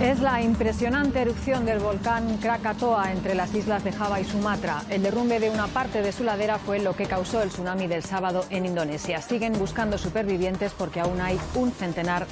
Es la impresionante erupción del volcán Krakatoa entre las islas de Java y Sumatra. El derrumbe de una parte de su ladera fue lo que causó el tsunami del sábado en Indonesia. Siguen buscando supervivientes porque aún hay un centenar